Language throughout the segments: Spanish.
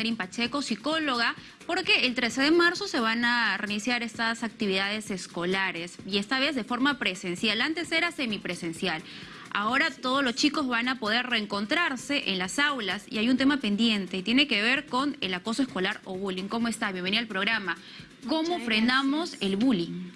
Catherine Pacheco, psicóloga, porque el 13 de marzo se van a reiniciar estas actividades escolares y esta vez de forma presencial. Antes era semipresencial. Ahora todos los chicos van a poder reencontrarse en las aulas y hay un tema pendiente y tiene que ver con el acoso escolar o bullying. ¿Cómo está? Bienvenida al programa. ¿Cómo frenamos el bullying?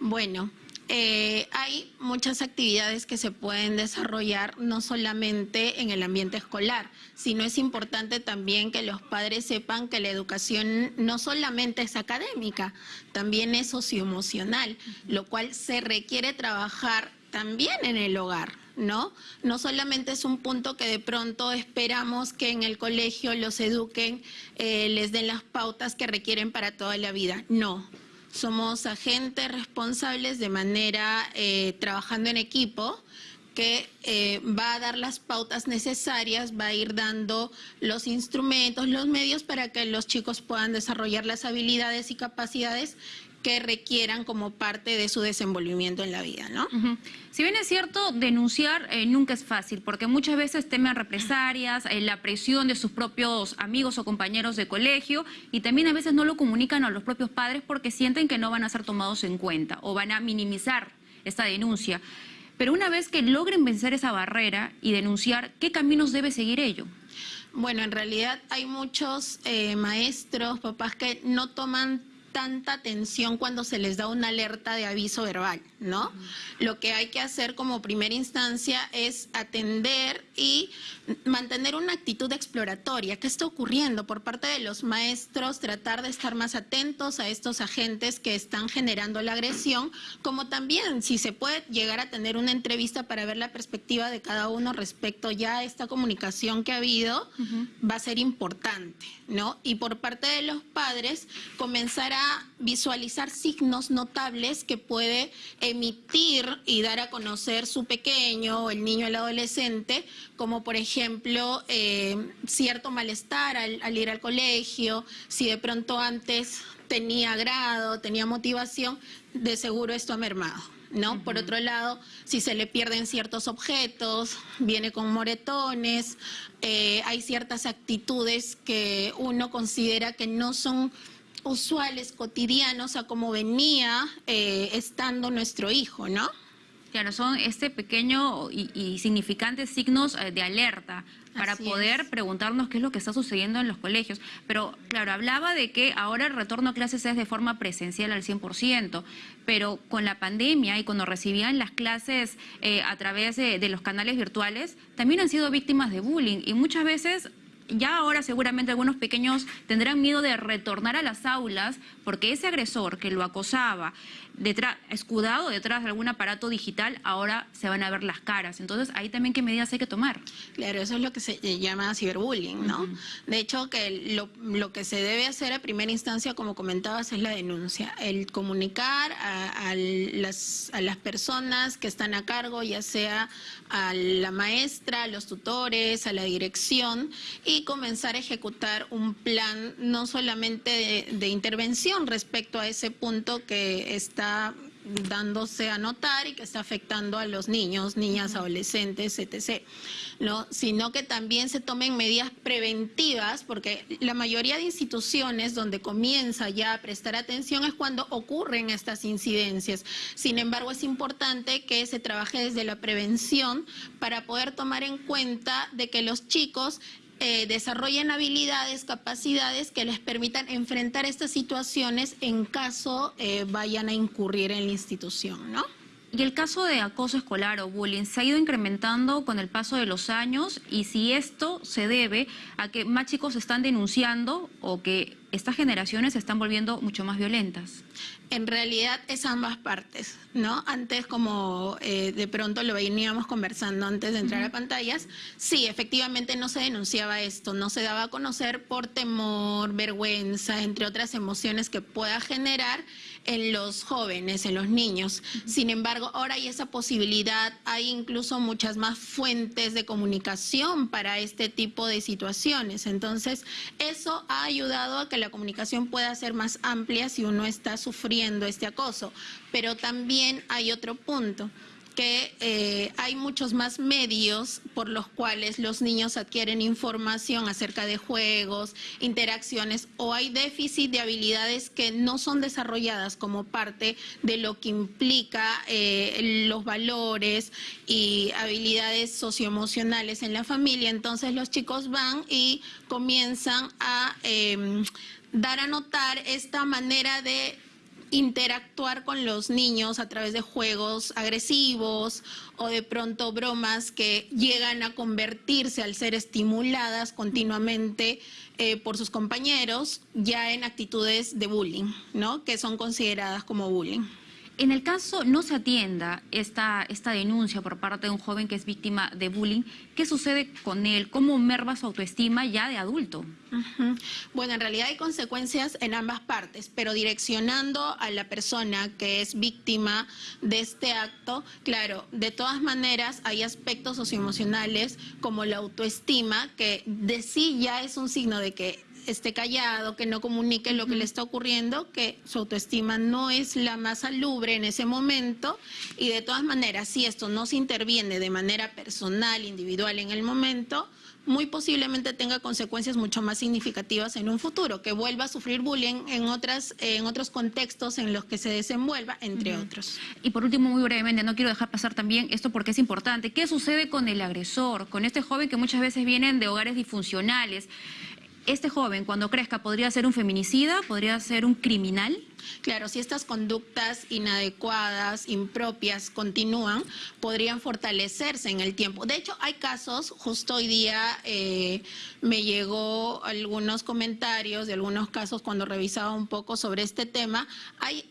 Bueno, eh, hay muchas actividades que se pueden desarrollar no solamente en el ambiente escolar, sino es importante también que los padres sepan que la educación no solamente es académica, también es socioemocional, lo cual se requiere trabajar también en el hogar. ¿no? No solamente es un punto que de pronto esperamos que en el colegio los eduquen, eh, les den las pautas que requieren para toda la vida. No, somos agentes responsables de manera eh, trabajando en equipo que eh, va a dar las pautas necesarias, va a ir dando los instrumentos, los medios para que los chicos puedan desarrollar las habilidades y capacidades que requieran como parte de su desenvolvimiento en la vida, ¿no? Si bien es cierto, denunciar eh, nunca es fácil, porque muchas veces temen represalias, eh, la presión de sus propios amigos o compañeros de colegio, y también a veces no lo comunican a los propios padres porque sienten que no van a ser tomados en cuenta o van a minimizar esta denuncia. Pero una vez que logren vencer esa barrera y denunciar, ¿qué caminos debe seguir ello? Bueno, en realidad hay muchos eh, maestros, papás que no toman tanta atención cuando se les da una alerta de aviso verbal, ¿no? Lo que hay que hacer como primera instancia es atender y mantener una actitud exploratoria. ¿Qué está ocurriendo por parte de los maestros? Tratar de estar más atentos a estos agentes que están generando la agresión, como también si se puede llegar a tener una entrevista para ver la perspectiva de cada uno respecto ya a esta comunicación que ha habido, va a ser importante, ¿no? Y por parte de los padres, comenzar a visualizar signos notables que puede emitir y dar a conocer su pequeño, el niño, el adolescente, como por ejemplo eh, cierto malestar al, ir al colegio, si de pronto antes tenía grado, tenía motivación, de seguro esto ha mermado. ¿no? Por otro lado, si se le pierden ciertos objetos, viene con moretones, eh, hay ciertas actitudes que uno considera que no son usuales, cotidianos, a cómo venía eh, estando nuestro hijo, ¿no? Claro, son este pequeño y, significantes signos eh, de alerta para poder preguntarnos qué es lo que está sucediendo en los colegios. Pero, claro, hablaba de que ahora el retorno a clases es de forma presencial al 100%, pero con la pandemia y cuando recibían las clases eh, a través de los canales virtuales, también han sido víctimas de bullying y muchas veces ya ahora seguramente algunos pequeños tendrán miedo de retornar a las aulas porque ese agresor que lo acosaba, detrás, escudado detrás de algún aparato digital, ahora se van a ver las caras. Entonces, ahí también qué medidas hay que tomar. Claro, eso es lo que se llama ciberbullying, ¿no? De hecho, que lo, que se debe hacer a primera instancia, como comentabas, es la denuncia. El comunicar a, las, a las personas que están a cargo, ya sea a la maestra, a los tutores, a la dirección, y comenzar a ejecutar un plan no solamente de intervención respecto a ese punto que está dándose a notar y que está afectando a los niños, niñas, adolescentes, etc. ¿no? Sino que también se tomen medidas preventivas, porque la mayoría de instituciones donde comienza ya a prestar atención es cuando ocurren estas incidencias. Sin embargo, es importante que se trabaje desde la prevención para poder tomar en cuenta de que los chicos eh, desarrollen habilidades, capacidades que les permitan enfrentar estas situaciones en caso eh, vayan a incurrir en la institución, ¿no? Y el caso de acoso escolar o bullying se ha ido incrementando con el paso de los años y si esto se debe a que más chicos están denunciando o que estas generaciones se están volviendo mucho más violentas. En realidad es ambas partes, ¿no? Antes, como eh, de pronto lo veníamos conversando antes de entrar a pantallas, sí, efectivamente no se denunciaba esto, no se daba a conocer por temor, vergüenza, entre otras emociones que pueda generar en los jóvenes, en los niños. Sin embargo, ahora hay esa posibilidad, hay incluso muchas más fuentes de comunicación para este tipo de situaciones. Entonces, eso ha ayudado a que la comunicación pueda ser más amplia si uno está sufriendo este acoso. Pero también hay otro punto eh, hay muchos más medios por los cuales los niños adquieren información acerca de juegos, interacciones o hay déficit de habilidades que no son desarrolladas como parte de lo que implica eh, los valores y habilidades socioemocionales en la familia. Entonces los chicos van y comienzan a eh, dar a notar esta manera de interactuar con los niños a través de juegos agresivos o de pronto bromas que llegan a convertirse al ser estimuladas continuamente eh, por sus compañeros ya en actitudes de bullying, ¿no? Que son consideradas como bullying. En el caso no se atienda esta, esta denuncia por parte de un joven que es víctima de bullying, ¿qué sucede con él? ¿Cómo merma su autoestima ya de adulto? Bueno, en realidad hay consecuencias en ambas partes, pero direccionando a la persona que es víctima de este acto, claro, de todas maneras hay aspectos socioemocionales como la autoestima, que de sí ya es un signo de que esté callado, que no comunique lo que le está ocurriendo, que su autoestima no es la más salubre en ese momento y de todas maneras, si esto no se interviene de manera personal, individual en el momento, muy posiblemente tenga consecuencias mucho más significativas en un futuro, que vuelva a sufrir bullying en, otras, en otros contextos en los que se desenvuelva, entre otros. Y por último, muy brevemente, no quiero dejar pasar también esto porque es importante. ¿Qué sucede con el agresor, con este joven que muchas veces vienen de hogares disfuncionales? Este joven, cuando crezca, podría ser un feminicida, podría ser un criminal. Claro, si estas conductas inadecuadas, impropias, continúan, podrían fortalecerse en el tiempo. De hecho, hay casos, justo hoy día eh, me llegó algunos comentarios de algunos casos cuando revisaba un poco sobre este tema. Hay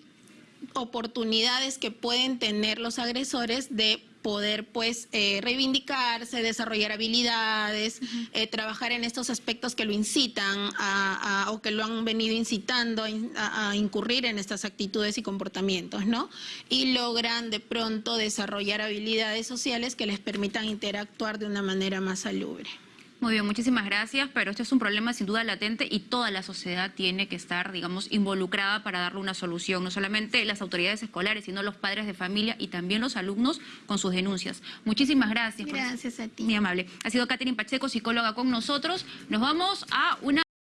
oportunidades que pueden tener los agresores de poder pues eh, reivindicarse, desarrollar habilidades, eh, trabajar en estos aspectos que lo incitan a, a- o que lo han venido incitando a, in- a- a incurrir en estas actitudes y comportamientos, ¿no? Y logran de pronto desarrollar habilidades sociales que les permitan interactuar de una manera más salubre. Muy bien, muchísimas gracias, pero este es un problema sin duda latente y toda la sociedad tiene que estar, digamos, involucrada para darle una solución, no solamente las autoridades escolares, sino los padres de familia y también los alumnos con sus denuncias. Muchísimas gracias. Gracias a ti. Muy amable. Ha sido Catherine Pacheco, psicóloga con nosotros. Nos vamos a una...